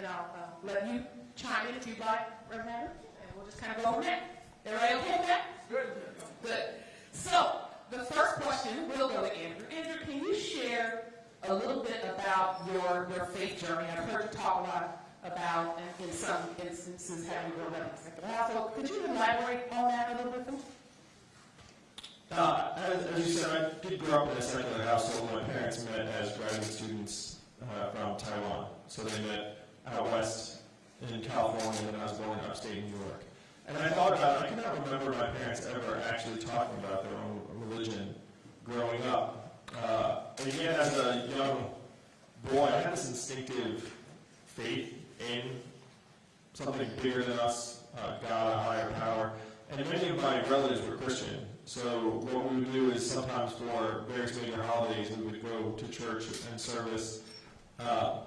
and I'll uh, let you chime in if you'd like, Reverend Hammond, and we'll just kind of go from there. Everybody okay with that? Good. Good. So, the first question we'll go to Andrew. Andrew, can you share a little bit about your, your faith journey? I've heard you talk a lot about, in, in some instances, having grown up in a secular household. Could you elaborate on that a little bit for? Uh, as, as you said, I did grow up in a secular household. My parents met as graduate students uh, from Taiwan. So they met out west in California, and I was in upstate New York. And I thought about I cannot remember my parents ever actually talking about their own religion growing up. Uh, and again, as a young boy, I had this instinctive faith in something bigger than us, uh, God, a higher power. And many of my relatives were Christian. So what we would do is sometimes for various major holidays, we would go to church and service. Uh,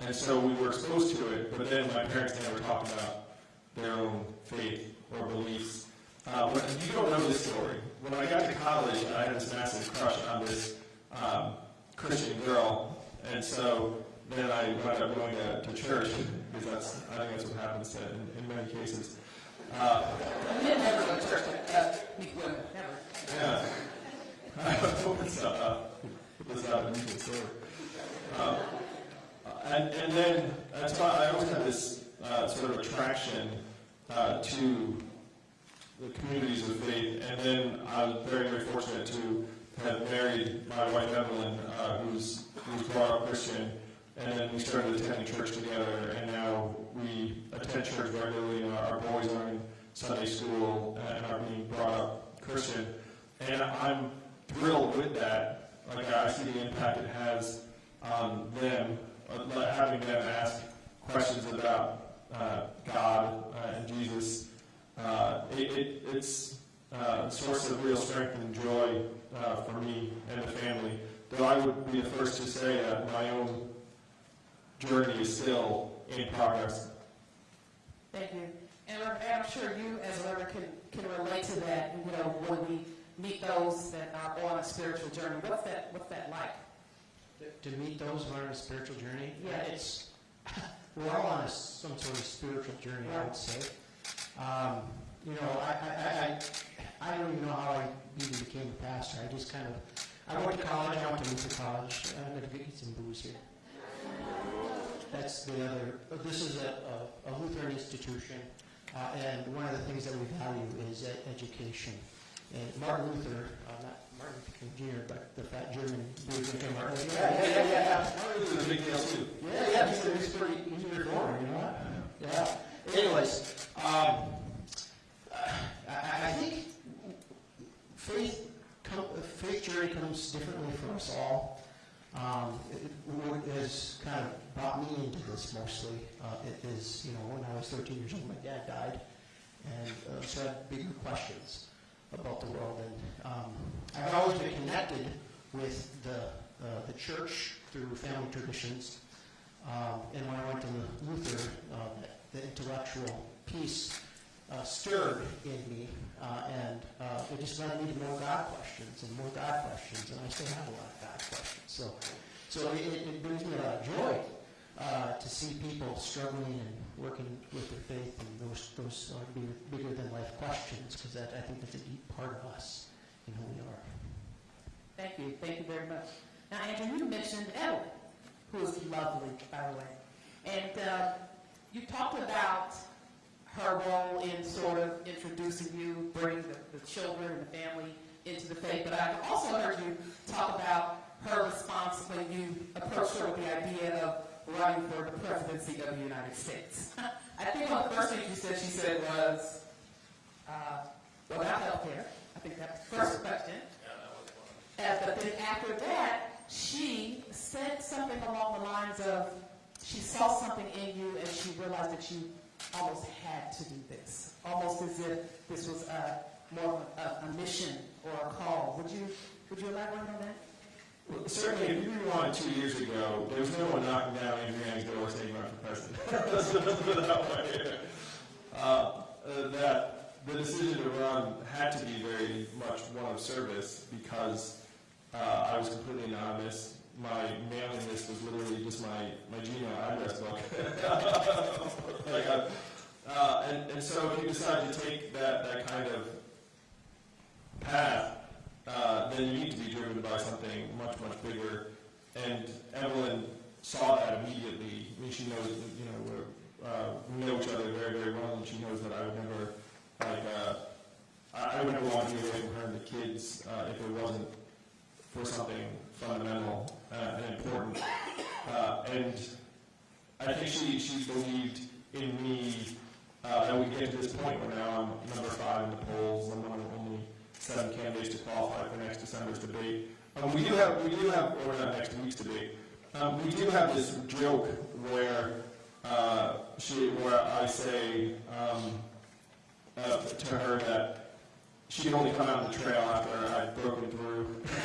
and so we were exposed to it, but then my parents never talked about their own faith or beliefs. Uh, but you don't know this story. When I got to college, I had this massive crush on this um, Christian girl, and so then I wound up going to, to church because that's I think that's what happens to, in, in many cases. Uh, didn't go to church to uh, meet women, never. yeah, I it's uh, it's not a story. Uh, and, and then I always had this uh, sort of attraction uh, to the communities of faith. And then I was very, very fortunate to have married my wife Evelyn, uh, who's who's brought up Christian. And then we started attending church together, and now we attend church regularly, and our, our boys are in Sunday school and are being brought up Christian. And I'm thrilled with that. Like I see the impact it has on them, having them ask questions about uh, God uh, and Jesus. Uh, it, it, it's uh, a source of real strength and joy for me and the family. Though I would be the first to say that my own journey is still in progress. Thank you. And I'm sure you as a Reverend can, can relate to that, you know, when we meet those that are on a spiritual journey. What's that, what's that like? To meet those who are on a spiritual journey, Yeah. it's, we're all on a, some sort of spiritual journey, I would say. Um, you know, I, I, I, I don't even know how I even became a pastor. I just kind of, I went to college, I went to Luther College. I'm gonna get some boos here. That's the other, this is a, a- a Lutheran institution, uh, and one of the things that we value is education. And Martin Luther, uh, not Martin Luther King Jr., but the fat German beer drinking Martin Luther. Yeah, yeah, yeah, yeah. Martin Luther is a big deal too. Yeah, yeah, he's, he's pretty, he's a reformer, you know? Yeah. Anyways, um, I, I I think faith, come, faith journey comes differently for us all. Um, it, what has kind of brought me into this mostly uh, it is, you know, when I was 13 years old, my dad died, and uh, so I had bigger questions about the world. And um, I've always been connected with the uh, the church through family traditions. Um, and when I went to Luther, uh, the intellectual piece uh, stirred in me, uh, and uh, it just led me to more God questions and more God questions, and I still have a lot of God questions. So, so it, it brings me a lot of joy uh, to see people struggling and working with their faith, and those those are bigger, bigger than life questions, because I think that's a deep part of us and who we are. Thank you, thank you very much. Now, Andrew, you mentioned Ellen, who is lovely, by the way. And uh, you talked about her role in sort of introducing you, bringing the, the children and the family into the faith. But I've also heard you talk about her response when you approached her with the idea of running for the presidency of the United States. I think one of the first things you said, she said was, uh, well, not healthcare. I think that's the first question. Yeah, that was Uh, but then after that, she said something along the lines of, she saw something in you and she realized that you almost had to do this, almost as if this was a, more of a, a mission or a call. Would you, would you elaborate on that? Well, certainly, if you rewind two years ago, there was no one knocking down Adriana's door saying run for president. Let's put it that way. Uh, uh, that the decision to run had to be very much one of service because uh, I was completely anonymous. My mailing list was literally just my, my Gmail address book. like, uh, uh, and, and so if you decide to take that, that kind of path, uh, then you need to be driven by something much, much bigger. And Evelyn saw that immediately. I mean, she knows, that, you know, we're, uh, we know each other very, very well, and she knows that I would never, like, uh, I, I would never want to be away from her and the kids uh, if it wasn't for something fundamental uh, and important. Uh, and I think she, she believed in me uh, that we get to this point where now I'm number five in the polls. I'm one seven candidates to qualify for next December's debate. Um, we do have, we do have, or not next week's debate. Um, we do have this joke where uh, she, where I say um, uh, to her that she could only come out on the trail after I'd broken through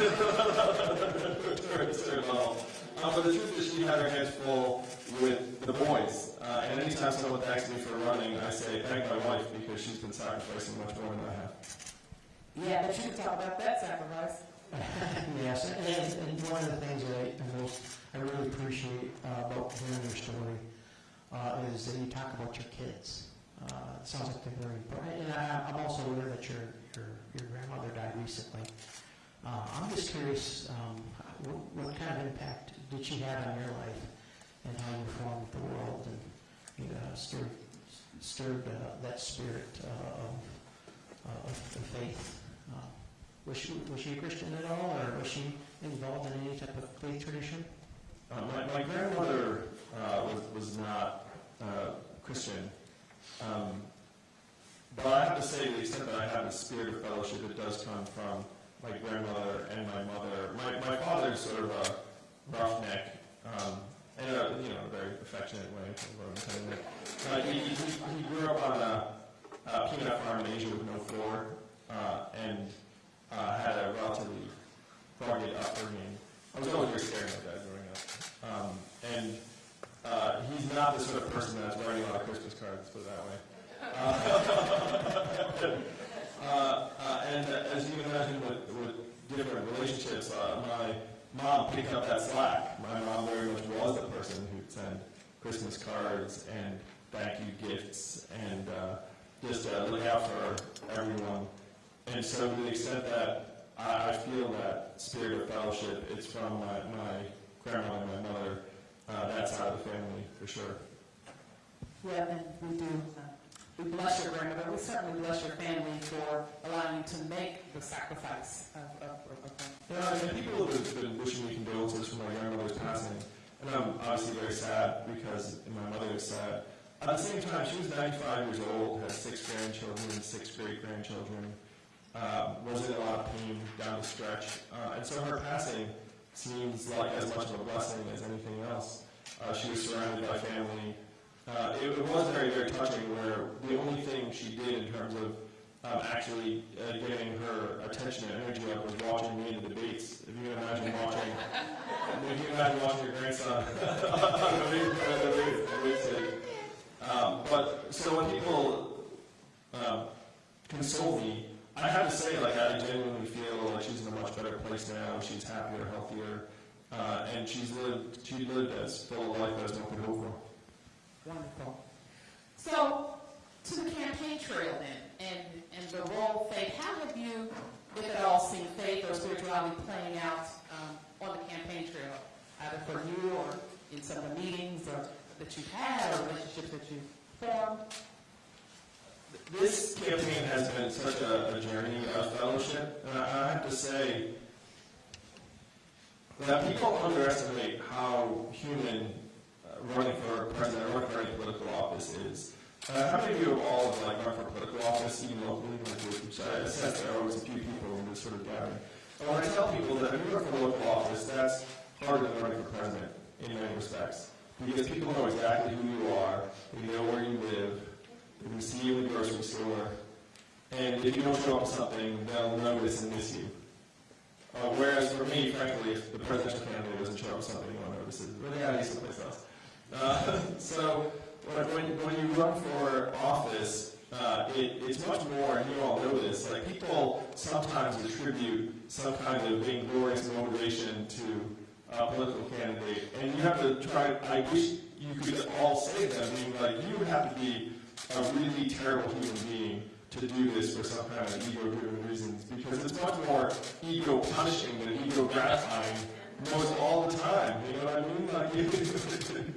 her level. Um, but the truth is, she had her hands full with the boys. Uh, and anytime someone thanks me for running, I say, thank my wife, because she's been sacrificing much more than I have. Yeah, but you can talk about that sacrifice. Yes, and, and one of the things that I, most, I really appreciate uh, about hearing your story uh, is that you talk about your kids. Uh, it sounds like they're very important, and I, I'm also aware that your, your, your grandmother died recently. Uh, I'm just curious, um, what, what kind of impact did she have on your life and how you formed the world and you know, stirred, stirred uh, that spirit uh, of, uh, of of faith? Was she, was she a Christian at all, or was she involved in any type of faith tradition? Uh, my, my grandmother uh, was, was not uh, Christian. Um, but I have to say, to the extent that I have a spirit of fellowship, it does come from my grandmother and my mother. My, my father's sort of a roughneck, um, in a, you know, very affectionate way. is. Uh, he, he, he grew up on a, a peanut farm in Asia with no floor, uh, and uh, had a relatively rugged upbringing. I was always very scared of dad growing up. Um, and uh, he's not the sort of person that's writing a lot of Christmas cards, put it that way. Uh, uh, uh, and uh, as you can imagine with, with different relationships, my mom picked up that slack. My mom very much was the person who'd send Christmas cards and thank you gifts and uh, just uh, look out for everyone. And so to the extent that I, I feel that spirit of fellowship, it's from my, my grandma and my mother, uh, that side of the family, for sure. Yeah, and we do, uh, we bless your grandmother, but we certainly bless your family for allowing you to make the sacrifice of, of, of, of Yeah, I mean, people have been wishing me condolences for my grandmother's passing, and I'm obviously very sad because my mother is sad. At the same time, she was 95 years old, has six grandchildren, six great grandchildren, uh, was in a lot of pain down the stretch, uh, and so her passing seems like as much of a blessing as anything else. Uh, she was surrounded by family. Uh, it, it was very, very touching where the only thing she did in terms of um, actually uh, getting her attention and energy up was watching me in the debates. If you can imagine watching, if you can imagine watching your grandson on the. Um, but so when people um, console me, I have to say, like, I genuinely feel like she's in a much better place now. She's happier, healthier, uh, and she's lived, she lived as full a life as hope for. Wonderful. So, to the campaign trail then, and, and the role faith, how have you, if at all, seen faith or spirituality playing out um, on the campaign trail, either for you or in some of the meetings or that you've had or relationships that you've formed? This campaign has been such a, a journey of fellowship, and I, I have to say that people underestimate how human uh, running for president or running for any political office is. Uh, how many of you have all like run for political office, even locally? Like, which I sense there are always a few people in this sort of gathering. And when I tell people that when you run for local office, that's harder than running for president in many respects, because people know exactly who you are, they know where you live, can see you in the grocery store, and if you don't show up something, they'll notice and miss you. Uh, whereas for me, frankly, if the presidential candidate doesn't show up to something, no one notices. But they gotta someplace else. Uh, so when, when, you run for office, uh, it, it's much more, and you all know this, like people sometimes attribute some kind of vainglorious motivation to uh, political candidate, and you have to try, I wish you could all say that, being like, you would have to be a really terrible human being to do this for some kind of ego-driven reasons, because it's much more ego punishing than ego gratifying, most all the time, you know what I mean? Like,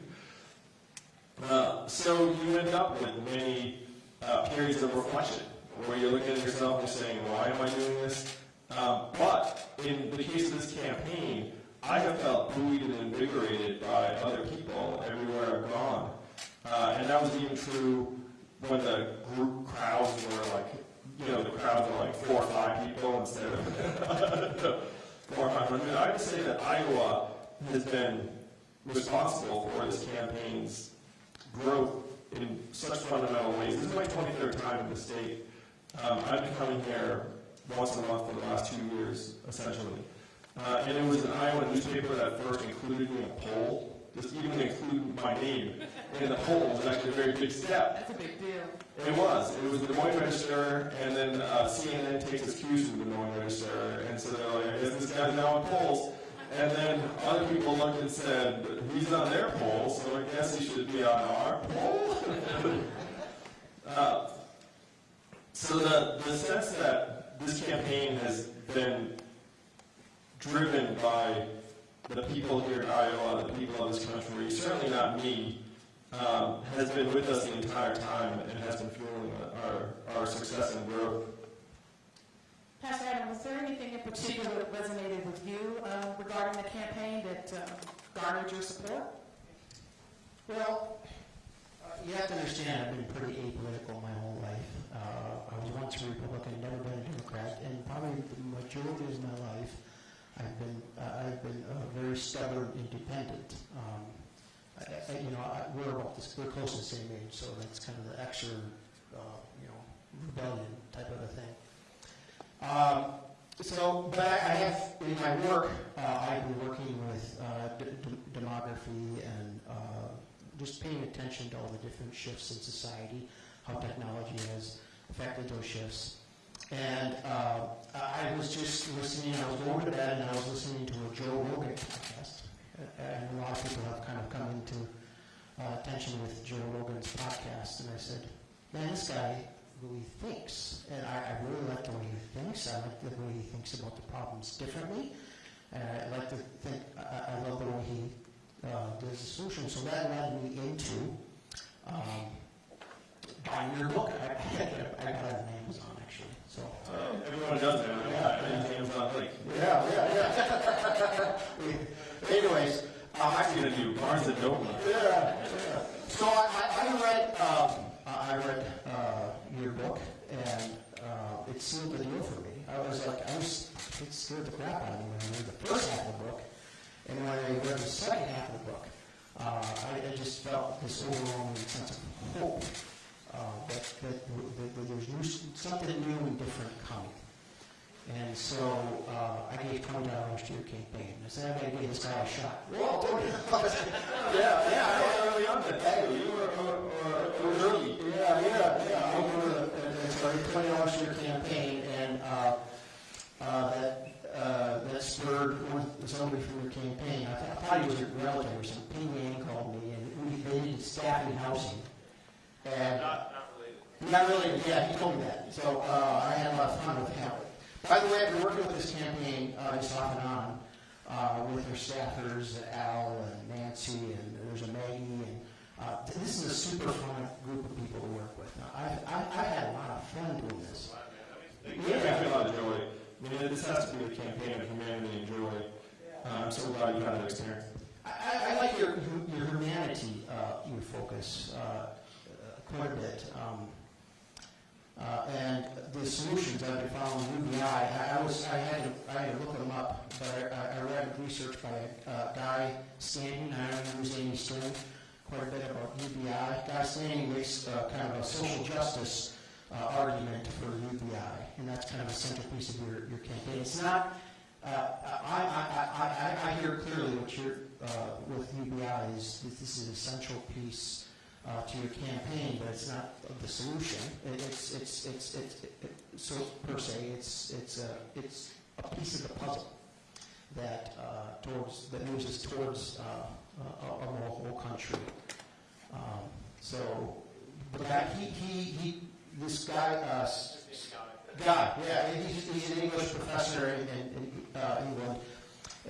uh, so you end up with many uh, periods of reflection, where you're looking at yourself and saying, why am I doing this? Um, but in the case of this campaign, I have felt buoyed and invigorated by other people everywhere I've gone. Uh, and that was even true when the group crowds were like, you know, the crowds were like four or five people instead of four or five hundred. I would say that Iowa has been responsible for this campaign's growth in such fundamental ways. This is my 23rd time in the state. Um, I've been coming here once a month for the last two years, essentially. Uh, and it was an Iowa newspaper that first included me in a poll, just even include my name in the poll was actually a very big step. That's a big deal. It was. It was the Des Moines Register, and then uh, CNN takes its cues from the Des Moines Register, and so they're like, I guess this guy's now in polls. And then other people looked and said, he's on their poll, so I guess he should be on our poll? uh, so the, the sense that this campaign has been driven by the people here in Iowa, the people of this country, certainly not me, um, has been with us the entire time and has been fueling our, our success and growth. Pastor Adam, was there anything in particular that resonated with you uh, regarding the campaign that uh, garnered your support? Well, uh, you have to understand, I've been pretty apolitical my whole life. Uh, I was once a Republican, never been a Democrat, and probably the majority of my life, I've been, I've been uh, very stubborn, independent. Um, I, I, you know, I, we're about this, we're close to the same age, so that's kind of the extra, uh, you know, rebellion type of a thing. Um, so, but I, have, in my work, uh, I've been working with uh, demography and uh, just paying attention to all the different shifts in society, how technology has affected those shifts. And uh, I was just listening, I was going to bed and I was listening to a Joe Rogan podcast. And a lot of people have kind of come into uh, attention with Joe Rogan's podcast. And I said, man, this guy really thinks. And I, I really like the way he thinks. I like the way he thinks about the problems differently. And I like to think, I, I love the way he uh, does the solution. So that led me into um, buying your book. I, I, I got it on Amazon, actually. So. Everyone does that, yeah, is not like, Yeah, yeah, yeah. Anyways, I'm actually gonna do Barnes and Noble. yeah, yeah. So I, I, I read, um, I read uh, your book, and uh, it sealed the deal for me. I was like, I was, it scared the crap out of me when I read the first half of the book, and when I read the second half of the book, uh, I, I just felt this overwhelming sense of hope that, that, that, that there's new, something new and different coming. And so uh, I gave twenty dollars to your campaign. I said, I'm going to give this guy a shot. Twenty dollars. Yeah, yeah, I was early on that, too. You were, were, were- were early. Yeah, yeah, yeah. Over the, and so I gave twenty dollars to your campaign, and uh, uh, that uh, that spurred somebody from your campaign. I, th- I thought he was your relative or something. Penny Ann called me, and we they needed staff in housing. And Not, not related. Not really, yeah, he told me that. So uh, I had a lot of fun with him. By the way, I've been working with this campaign uh, just off and on uh, with your staffers, Al and Nancy, and there's a Maggie, and uh, this is a super fun group of people to work with. Now, I've, I've, I've had a lot of fun doing this. Yeah, I feel a lot of joy. I mean, this has to be a campaign of humanity and joy. Uh, I'm so glad you had that experience. I, I- I like your, your humanity, uh, your focus, uh, quite a bit. Um, uh, and the solutions I've been following UBI, I, I was, I had to, I had to look them up, but I, I read research by a uh, Guy Standing, I don't know who's Andy Stern, quite a bit about UBI. Guy Standing makes uh, kind of a social justice uh, argument for UBI, and that's kind of a centerpiece of your, your campaign. It's not, uh, I, I, I, I, I hear clearly what you're, uh, with UBI is that this is an essential piece uh, to your campaign, but it's not the solution. It, it's, it's, it's, it's, it, so per se, it's, it's a, it's a piece of the puzzle. that, uh, towards, that moves us towards uh, a a more whole country. Um, So, the guy, he, he, he, this guy, uh, guy, yeah, he's, he's an English professor in, in, in, uh, England,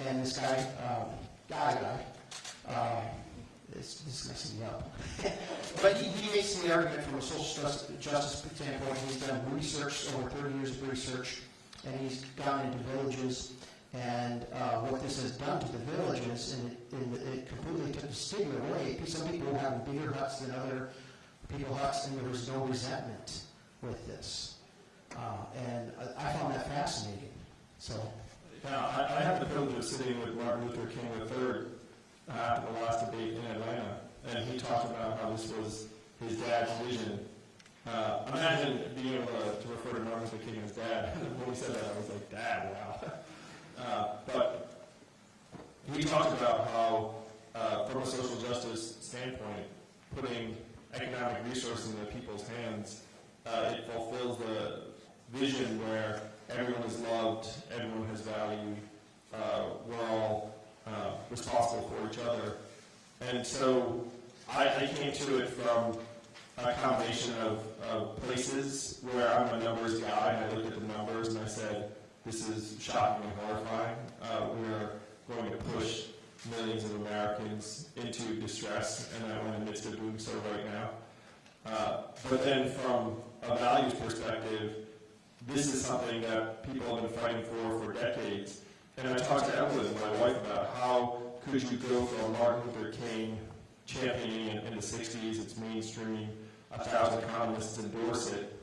and this guy, um, guy, guy, um, this, this is messing me up. But he, he makes the argument from a social justice, standpoint, he's done research, over thirty years of research, and he's gone into villages, and, uh, what this has done to the villages, and it, and it completely took the stigma away. Some people have bigger huts than other people huts, and there was no resentment with this. Uh, and I, I found that fascinating, so. Now, I, I the privilege of sitting with Martin Luther King III uh, the last debate in Atlanta, and he talked about how this was his dad's vision. Uh, imagine being able to, to refer to Martin Luther King as dad. when he said that, I was like, Dad, wow. Uh, but he talked about how, uh, from a social justice standpoint, putting economic resources in the people's hands, uh, it fulfills the vision where everyone is loved, everyone has value, uh, we're all uh, responsible for each other. And so I, I came to it from a combination of, of places where I'm a numbers guy, and I looked at the numbers and I said, this is shocking and horrifying. Uh, we're going to push millions of Americans into distress, and I'm in the midst of doing so right now. Uh, but then from a values perspective, this is something that people have been fighting for for decades. And I talked to Evelyn, my wife, about how could you go from Martin Luther King championing it in the 60s, it's mainstream, a thousand economists endorse it,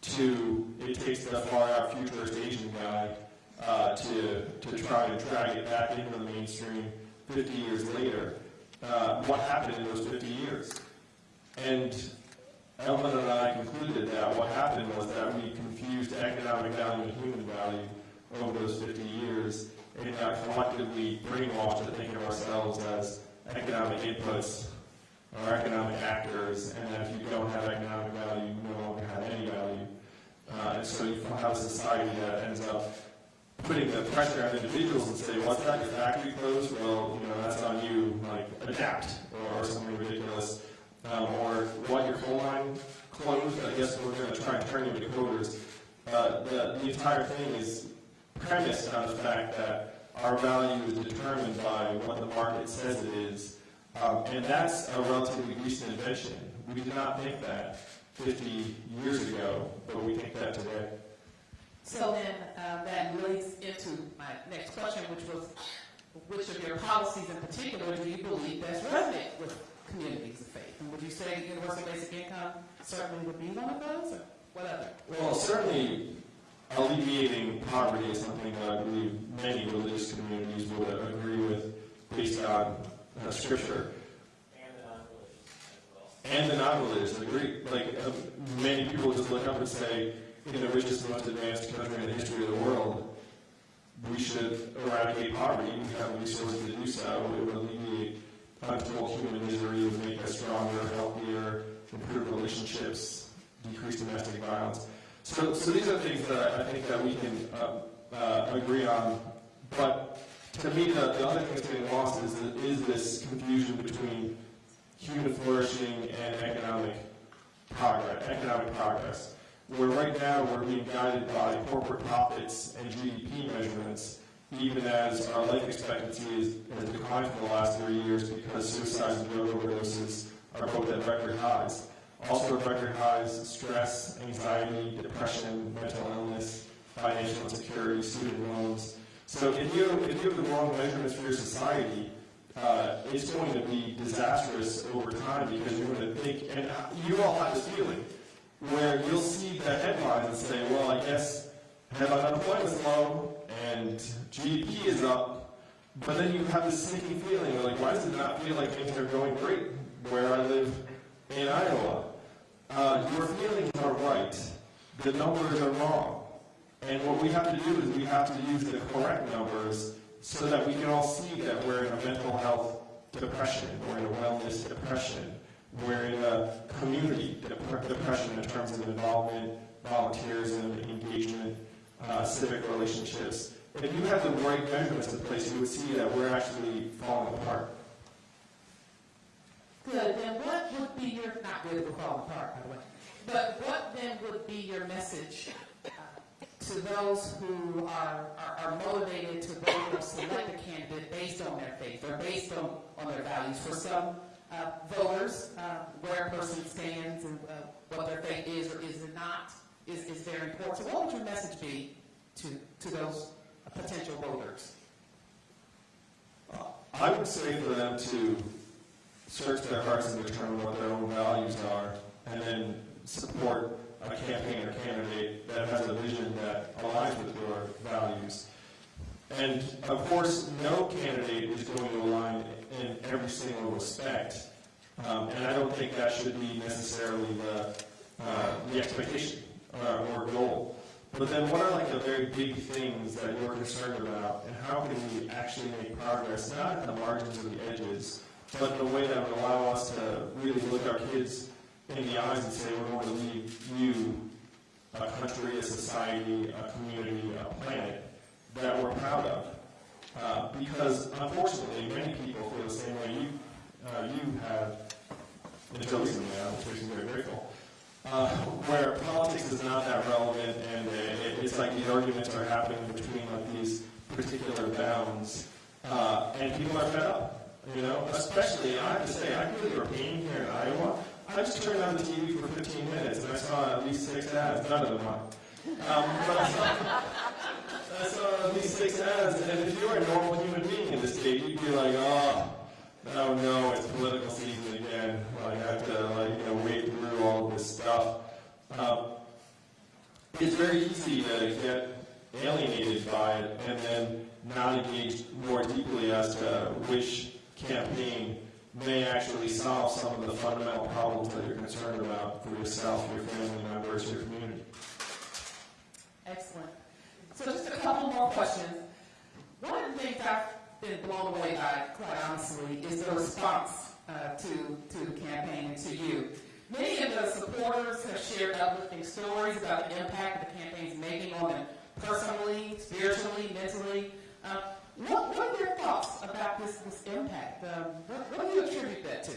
to it takes the far out futurist Asian guy uh, to, to try to drag it back into the mainstream 50 years later. Uh, what happened in those 50 years? And Evelyn and I concluded that what happened was that we confused economic value and human value over those 50 years and got collectively brainwashed to think of ourselves as economic inputs or economic actors, and that if you don't have economic value, you no longer have any value. Uh, and so you have a society that ends up putting the pressure on individuals and say, what's that, your factory closed? Well, you know, that's on you, like, adapt, or, or something ridiculous. Um, or what, your coal mine closed? I guess we're gonna try and turn you into coders. Uh, the, the entire thing is premised on the fact that our value is determined by what the market says it is. Um, and that's a relatively recent invention. We did not think that 50 years ago, but we think that today. So then, um, that leads into my next question, which was, which of your policies in particular do you believe best resonate with communities of faith? And would you say universal basic income certainly would be one of those, or what other? Well, certainly alleviating poverty is something that I believe many religious communities would agree with based on uh, scripture. And the non-religious agree. Like, uh, many people just look up and say, in the richest, and most advanced country in the history of the world, we should eradicate poverty. We have the resources to do so. It would alleviate untold human misery, it would make us stronger, healthier, improve relationships, decrease domestic violence. So, so these are things that I think that we can uh, uh, agree on. But to me, the, the other thing that's getting lost is, is this confusion between human flourishing and economic progress, economic progress. Where right now we're being guided by corporate profits and GDP measurements, even as our life expectancy is, has declined for the last three years because suicides and drug overdoses are both at record highs. Also record highs, stress, anxiety, depression, mental illness, financial insecurity, student loans. So if you, if you have the wrong measurements for your society, uh, it's going to be disastrous over time because you're going to think, and you all have this feeling, where you'll see the headlines and say, well, I guess headline unemployment's low and GDP is up, but then you have this sneaky feeling, like, why does it not feel like things are going great where I live in Iowa? Uh, your feelings are right, the numbers are wrong. And what we have to do is we have to use the correct numbers so that we can all see that we're in a mental health depression, we're in a wellness depression, we're in a community dep- depression in terms of involvement, volunteerism, engagement, uh, civic relationships. if you have the right measurements in place, you would see that we're actually falling apart. Good, then what would be your, not good, we're falling apart, by the way, but what then would be your message uh, to those who are, are- are motivated to vote or select a candidate based on their faith or based on, on their values? For some uh, voters, uh, where a person stands and uh, what their faith is or is it not is, is very important. So what would your message be to, to those potential voters? I would say for them to search their hearts and determine what their own values are, and then support a campaign or candidate that has a vision that aligns with your values. And of course, no candidate is going to align in every single respect, um, and I don't think that should be necessarily the, uh, the expectation uh, or goal. But then what are like the very big things that you're concerned about, and how can we actually make progress, not at the margins or the edges, but a way that would allow us to really look our kids in the eyes and say, we're going to leave you a country, a society, a community, a planet that we're proud of. Uh, because unfortunately, many people feel the same way you, uh, you have, until recently, which me very grateful uh, where politics is not that relevant, and it, it's like these arguments are happening between like these particular bounds, uh, and people are fed up. You know, especially I have to say, I feel your pain here in Iowa. I just turned on the TV for 15 minutes and I saw at least six ads, none of them mine. Um, but I saw, I saw at least six ads, and if you're a normal human being in this state, you'd be like, oh, oh no, it's political season again. Like, I have to, like, you know, wade through all this stuff. Um, it's very easy to get alienated by it and then not engage more deeply as to which campaign may actually solve some of the fundamental problems that you're concerned about for yourself, your family members, your community. Excellent. So just a couple more questions. One of the things I've been blown away by, quite honestly, is the response uh, to, to the campaign and to you. Many of the supporters have shared uplifting stories about the impact the campaign's making on them personally, spiritually, mentally. Uh, what, what are your thoughts about this, this impact? Um, what, what do you attribute that to?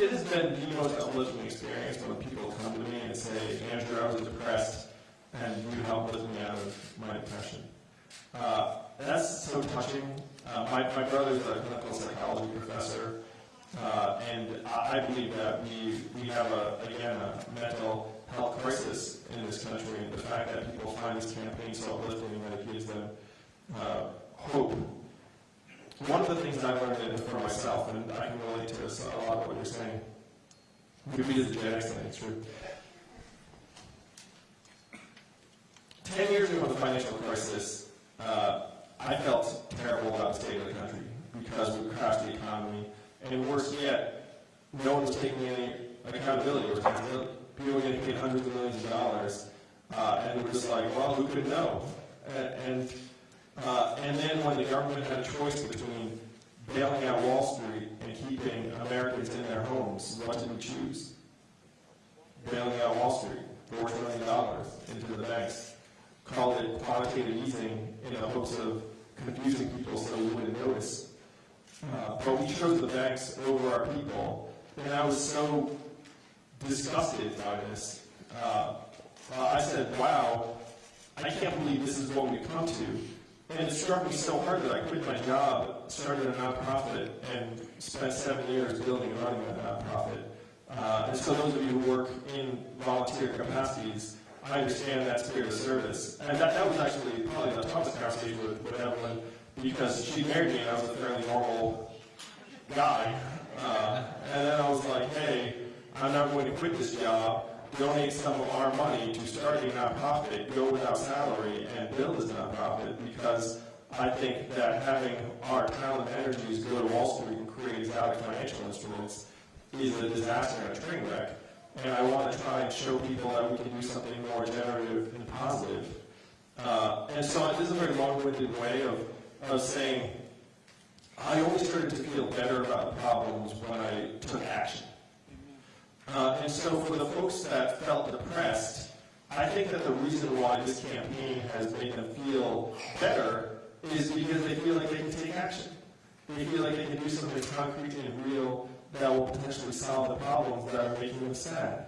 It has been the most uplifting experience when people come to me and say, Andrew, I was depressed, and you helped lift me out of my depression. Uh, that's so touching. Uh, my, my brother's a clinical psychology professor, uh, and I, I believe that we, we have, a, again, a mental health crisis in this country, and the fact that people find this campaign so uplifting that it gives them uh, hope one of the things I've learned for myself, and I can relate to this a lot of what you're saying, maybe it's a genetics thing, it's true. Ten years ago, the financial crisis, uh, I felt terrible about the state of the country because we crashed the economy, and worse yet, no one was taking any accountability or responsibility. People were getting paid hundreds of millions of dollars, uh, and we're just like, well, who could know? And, and uh, and then when the government had a choice between bailing out Wall Street and keeping Americans in their homes, what did we choose? Bailing out Wall Street, four trillion dollars into the banks. Called it quantitative easing in the hopes of confusing people so we wouldn't notice. Uh, but we chose the banks over our people, and I was so disgusted by this. Uh, uh, I said, wow, I can't believe this is what we've come to. And it struck me so hard that I quit my job, started a nonprofit, and spent seven years building and running that nonprofit. Uh, and so those of you who work in volunteer capacities, I understand that spirit of service. And that, that was actually probably the toughest conversation with, with Evelyn, because she married me and I was a fairly normal guy. Uh, and then I was like, hey, I'm not going to quit this job, donate some of our money to start a nonprofit, go without salary, and build this nonprofit because I think that having our talent and energies go to Wall Street and create exotic financial instruments is a disaster and a train wreck. And I want to try and show people that we can do something more generative and positive. Uh, and so this is a very long-winded way of, of saying I always started to feel better about problems when I took action. Uh, and so for the folks that felt depressed, I think that the reason why this campaign has made them feel better is because they feel like they can take action. They feel like they can do something concrete and real that will potentially solve the problems that are making them sad.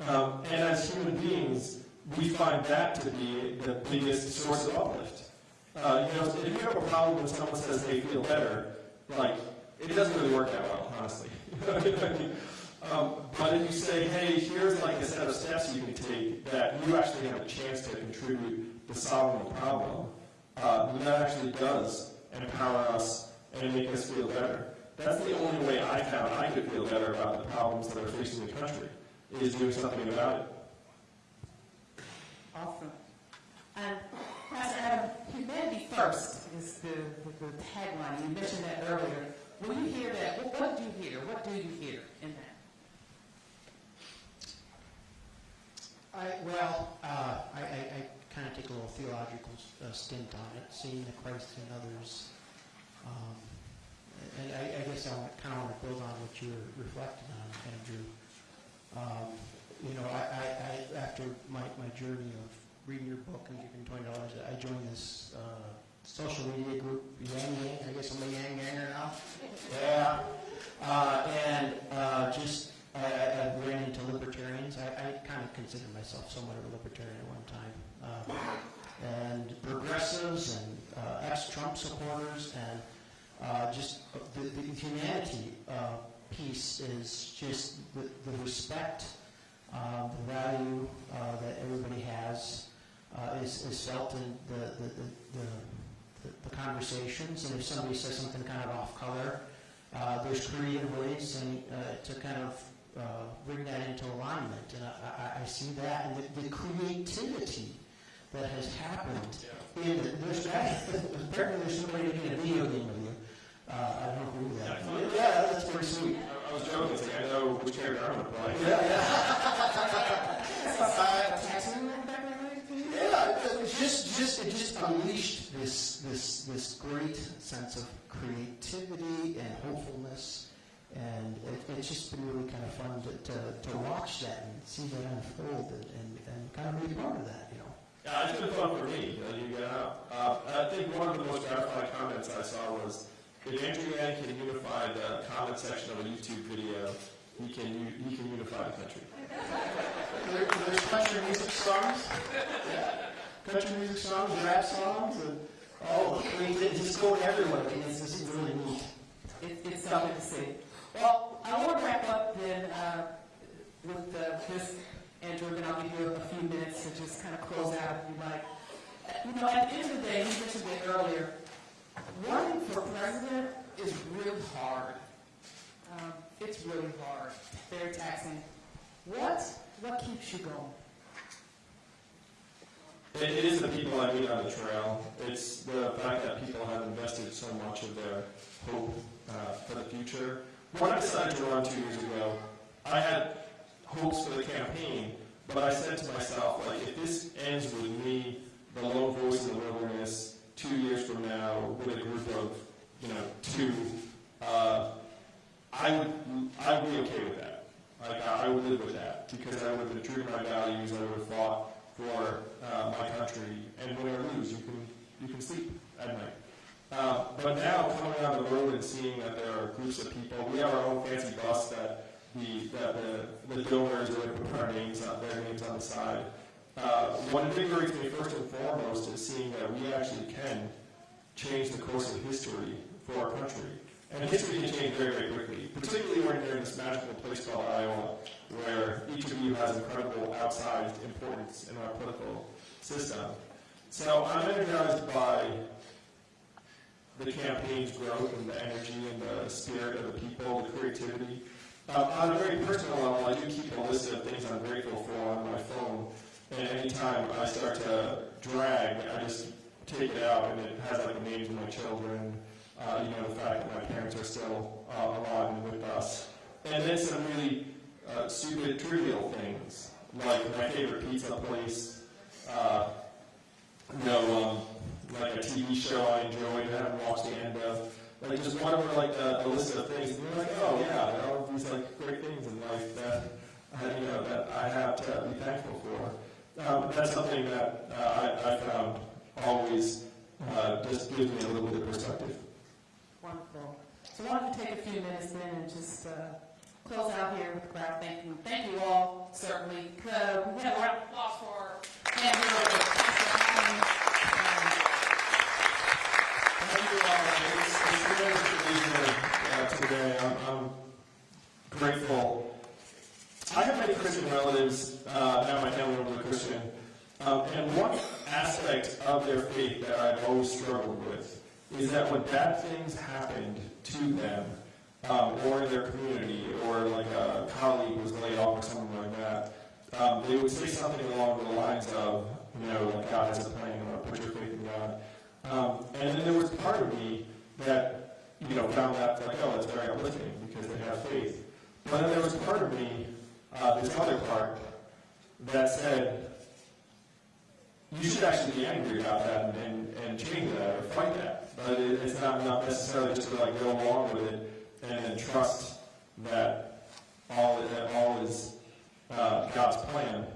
Um, and as human beings, we find that to be the biggest source of uplift. Uh, you know, if you have a problem when someone says they feel better, like, it doesn't really work that well, honestly. um, but if you say, hey, here's like a set of steps you can take that you actually have a chance to contribute to solving the problem, uh, that actually does empower us and make us feel better. That's the only way I found I could feel better about the problems that are facing the country, is doing something about it. Awesome. Adam, humanity first is the, the, the tagline. You mentioned that earlier. When you hear that, what, what do you hear? What do you hear in that? I, well, uh, I, I, I kind of take a little theological uh, stint on it, seeing the Christ in others. Um, and I, I guess I kind of want to build on what you were reflecting on, Andrew. Um, you know, I, I, I, after my, my journey of reading your book and giving twenty dollars, I joined this uh, social media group, Yang Gang. I guess I'm a Yang Ganger now. Yeah. Uh, and uh, just I, I ran into libertarians. I, I kind of consider myself somewhat of a libertarian at one time. Um, and progressives and uh, ex-Trump supporters and uh, just the, the humanity uh, piece is just the, the respect, uh, the value uh, that everybody has uh, is, is felt in the, the, the, conversations. And if somebody says something kind of off color, uh, there's creative ways and, uh, to kind of uh, bring that into alignment. And I, I, I see that and the, the creativity that has happened in the, there's apparently there's somebody making a video game of you. Uh, I don't know who that. Yeah, that's pretty sweet. I, I was joking, like, I know which character I'm going to play. Yeah, yeah. Yeah, it's just, just, it just unleashed this, this, this great sense of creativity and hopefulness, and it, it's just been really kind of fun to, to, to watch that and see that unfold and, and, and kind of be part of that, you know. Yeah, it's been fun for me, uh, you get out. Uh, I think one of the most gratifying comments I saw was, if Andrew Yang can unify the comment section of a YouTube video, he can, u- he can unify the country. There, there's country music songs, yeah. country music songs, rap songs, and oh, I mean, it just going everywhere. I mean, it's just really neat. It, it's something to see. Well, I want to wrap up then uh, with uh, this, Andrew, and I'll give you a few minutes to just kind of close out if you like. You know, at the end of the day, you mentioned it earlier, running for president is really hard. Um, it's really hard, very taxing. What, what keeps you going? It, it is the people I meet on the trail. It's the fact that people have invested so much of their hope uh, for the future. When I decided to run two years ago, I had hopes for the campaign, but I said to myself, like, if this ends with me, the lone voice in the wilderness, two years from now, with a group of, you know, two, uh, I would, I would be okay with that. Like, I would live with that, because I would have true to my values, I would have fought for uh, my country, and win or lose, you can, you can sleep at night. Uh, but now, coming out on the road and seeing that there are groups of people, we have our own fancy bus that the, that the, the donors put our names on, their names on the side. Uh, what invigorates me first and foremost is seeing that we actually can change the course of history for our country. And history can change very, very quickly, particularly when you're in this magical place called Iowa, where each of you has incredible outsized importance in our political system. So I'm energized by the campaign's growth and the energy and the spirit of the people, the creativity. Um, on a very personal level, I do keep a list of things I'm grateful for on my phone, and anytime I start to drag, I just take it out, and it has like names of my children, uh, you know, the fact that my parents are still uh, alive and with us, and then some really uh, stupid, trivial things, like my favorite pizza place, uh, you know, um, like a TV show I enjoyed and haven't watched the end of. But like just one over like a, a list of things, and you're like, oh yeah, there are all these like great things in life that you know that I have to be thankful for. um, that's something that uh, I, I found always uh, just gives me a little bit of perspective. Wonderful. So why don't you take a few minutes then and just uh, close out here with the crowd. Thank you. Thank you all, certainly. We have a round of applause for Andrew. Thank you all. It's, it's really to be here uh, today. I'm, I'm grateful. I have many Christian relatives. Uh, now my family members are Christian. Um, and one aspect of their faith that I've always struggled with is that when bad things happened to them, um, or in their community, or like a colleague was laid off or something like that, um, they would say something along the lines of, you know, like God has a plan, or put your faith in God. Um, and then there was part of me that, you know, found that like, oh, that's very uplifting because they have faith. But then there was part of me, uh, this other part, that said, you should actually be angry about that and, and, and change that or fight that. But it, it's not, not necessarily just to like go along with it and then trust that all, that all is uh, God's plan.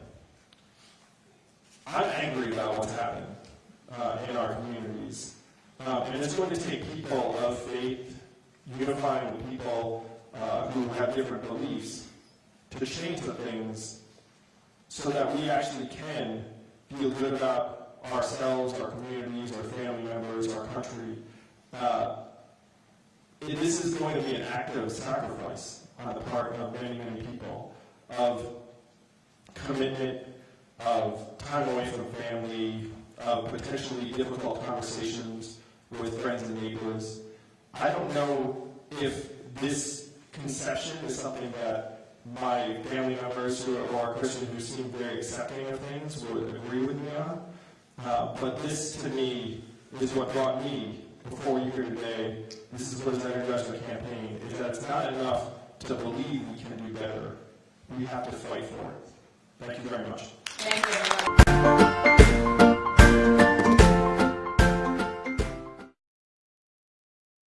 I'm angry about what's happened uh, in our communities. Um, and it's going to take people of faith unifying with people uh, who have different beliefs to change the things so that we actually can feel good about ourselves, our communities, our family members, our country. Uh, this is going to be an act of sacrifice on the part of many, many people, of commitment, of time away from family, of potentially difficult conversations with friends and neighbors. I don't know if this conception is something that my family members who are Christian who seem very accepting of things would agree with me on. Uh, but this, to me, is what brought me before you here today. This is what has energized my campaign, is that it's not enough to believe we can do better. We have to fight for it. Thank you very much.